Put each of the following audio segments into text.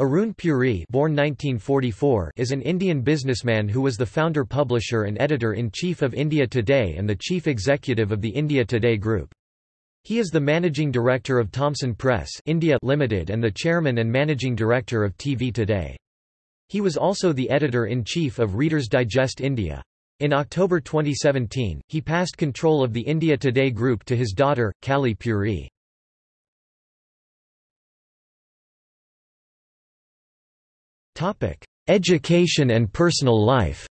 Aroon Purie born 1944 is an Indian businessman who was the founder publisher and editor-in-chief of India Today and the chief executive of the India Today Group. He is the managing director of Thomson Press India Limited and the chairman and managing director of TV Today. He was also the editor-in-chief of Reader's Digest India. In October 2017, he passed control of the India Today Group to his daughter, Kalli Purie. Education and personal life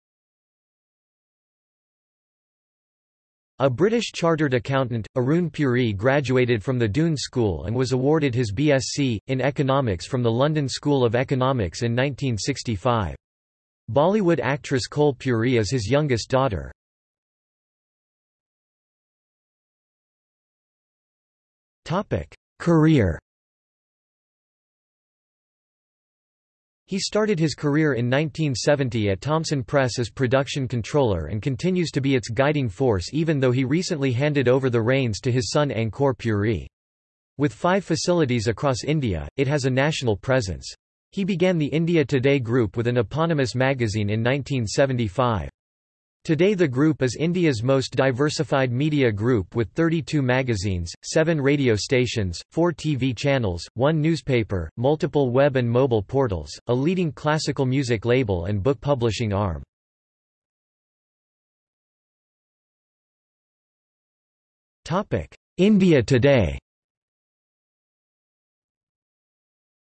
A British chartered accountant, Aroon Purie graduated from the Doon School and was awarded his BSc, in economics from the London School of Economics in 1965. Bollywood actress Koel Purie is his youngest daughter. Career He started his career in 1970 at Thomson Press as production controller and continues to be its guiding force even though he recently handed over the reins to his son Ankoor Purie. With five facilities across India, it has a national presence. He began the India Today group with an eponymous magazine in 1975. Today the group is India's most diversified media group with 32 magazines, 7 radio stations, 4 TV channels, 1 newspaper, multiple web and mobile portals, a leading classical music label and book publishing arm. India Today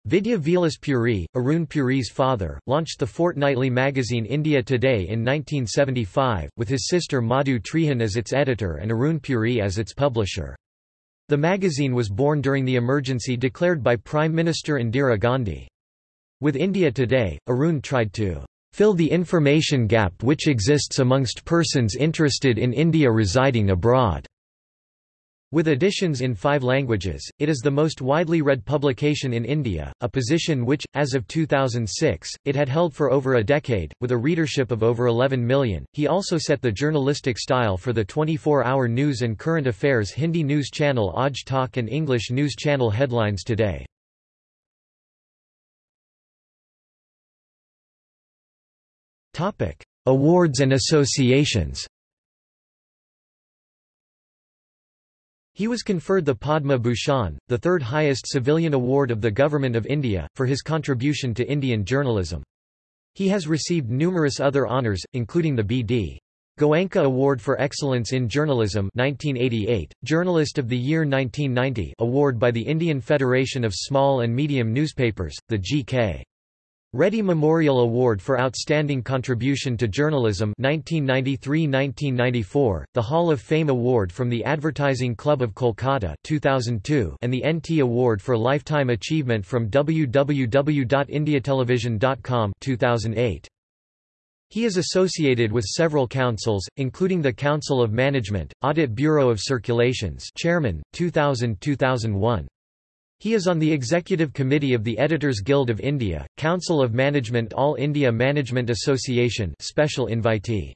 Vidya Vilas Purie, Aroon Purie's father, launched the fortnightly magazine India Today in 1975, with his sister Madhu Trehan as its editor and Aroon Purie as its publisher. The magazine was born during the emergency declared by Prime Minister Indira Gandhi. With India Today, Aroon tried to fill the information gap which exists amongst persons interested in India residing abroad. With editions in five languages, it is the most widely read publication in India, a position which, as of 2006, it had held for over a decade, with a readership of over 11 million. He also set the journalistic style for the 24-hour news and current affairs Hindi news channel Aaj Tak and English news channel Headlines Today. Awards and associations He was conferred the Padma Bhushan, the third highest civilian award of the Government of India, for his contribution to Indian journalism. He has received numerous other honours, including the B.D. Goenka Award for Excellence in Journalism 1988, Journalist of the Year 1990 award by the Indian Federation of Small and Medium Newspapers, the G.K. Reddy Memorial Award for Outstanding Contribution to Journalism 1993-1994, the Hall of Fame Award from the Advertising Club of Kolkata 2002, and the NT Award for Lifetime Achievement from www.indiatelevision.com 2008. He is associated with several councils, including the Council of Management, Audit Bureau of Circulations Chairman, 2000-2001. He is on the Executive Committee of the Editors Guild of India, Council of Management All India Management Association special invitee.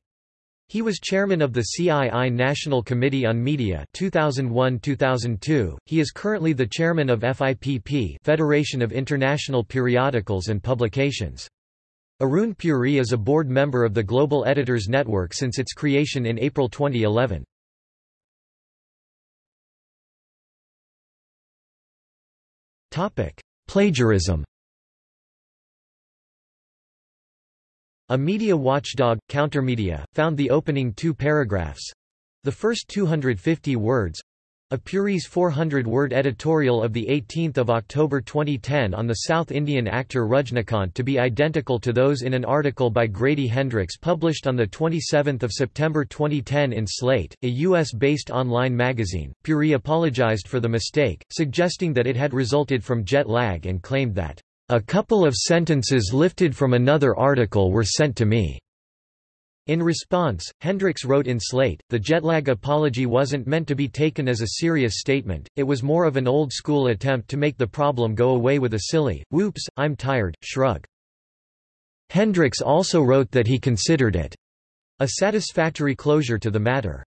He was chairman of the CII National Committee on Media 2001-2002. He is currently the chairman of FIPP, Federation of International Periodicals and Publications. Aroon Purie is a board member of the Global Editors Network since its creation in April 2011. Plagiarism A media watchdog, Countermedia, found the opening two paragraphs—the first 250 words, a Purie's 400-word editorial of 18 October 2010 on the South Indian actor Rajnikant to be identical to those in an article by Grady Hendrix published on 27 September 2010 in Slate, a U.S.-based online magazine. Purie apologized for the mistake, suggesting that it had resulted from jet lag and claimed that, "...a couple of sentences lifted from another article were sent to me." In response, Hendrix wrote in Slate, the jetlag apology wasn't meant to be taken as a serious statement, it was more of an old-school attempt to make the problem go away with a silly, whoops, I'm tired, shrug. Hendrix also wrote that he considered it a satisfactory closure to the matter.